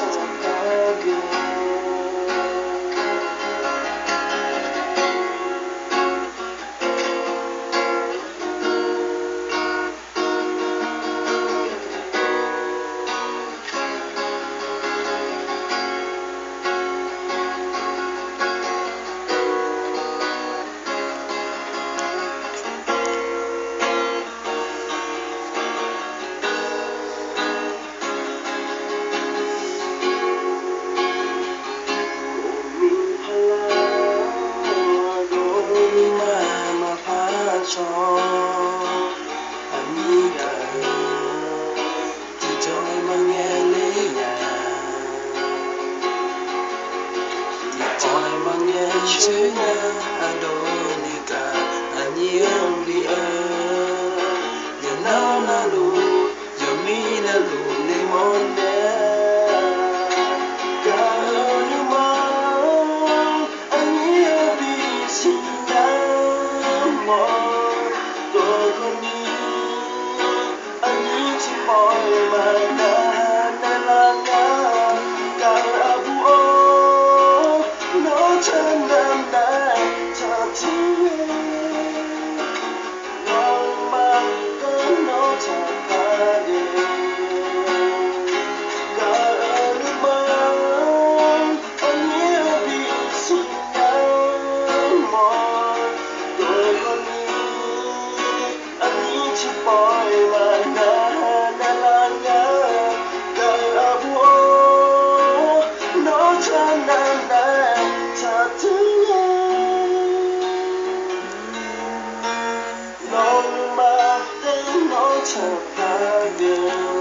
so good. To Adonika Anyia to love you.